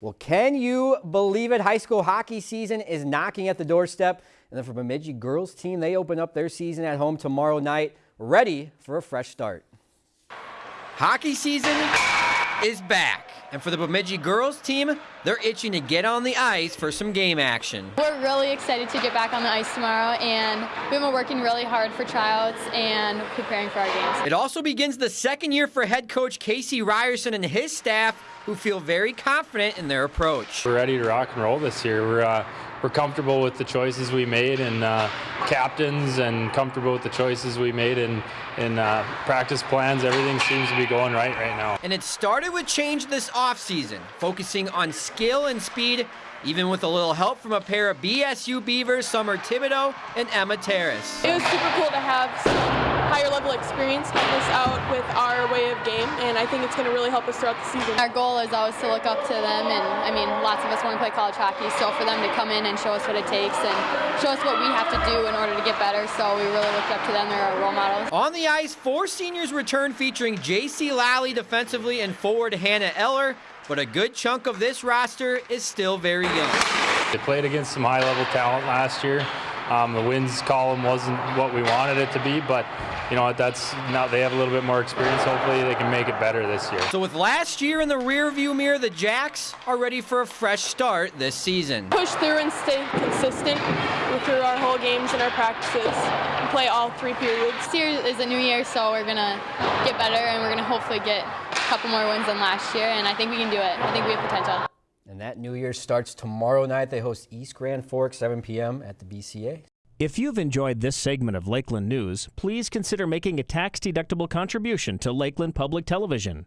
Well, can you believe it? High school hockey season is knocking at the doorstep. And then for Bemidji girls team, they open up their season at home tomorrow night, ready for a fresh start. Hockey season is back. And for the Bemidji girls team, they're itching to get on the ice for some game action. We're really excited to get back on the ice tomorrow, and we've been working really hard for tryouts and preparing for our games. It also begins the second year for head coach Casey Ryerson and his staff, who feel very confident in their approach. We're ready to rock and roll this year. We're uh, we're comfortable with the choices we made and uh, captains and comfortable with the choices we made in, in uh, practice plans. Everything seems to be going right right now. And it started with change this offseason, focusing on skill and speed, even with a little help from a pair of BSU Beavers, Summer Thibodeau and Emma Terrace. It was super cool to have some higher level experience help us out with our way of game, and I think it's going to really help us throughout the season. Our goal is always to look up to them, and I mean, lots of us want to play college hockey, so for them to come in and show us what it takes and show us what we have to do in order to get better, so we really looked up to them. They're our role models. On the ice, four seniors return featuring J.C. Lally defensively and forward Hannah Eller, but a good chunk of this roster is still very young. They played against some high-level talent last year. Um, the wins column wasn't what we wanted it to be, but you know what? that's now they have a little bit more experience. Hopefully, they can make it better this year. So with last year in the rearview mirror, the Jacks are ready for a fresh start this season. Push through and stay consistent through our whole games and our practices. And play all three periods. This year is a new year, so we're gonna get better and we're gonna hopefully get a couple more wins than last year. And I think we can do it. I think we have potential. And that New Year starts tomorrow night. They host East Grand Forks, 7 p.m. at the BCA. If you've enjoyed this segment of Lakeland News, please consider making a tax-deductible contribution to Lakeland Public Television.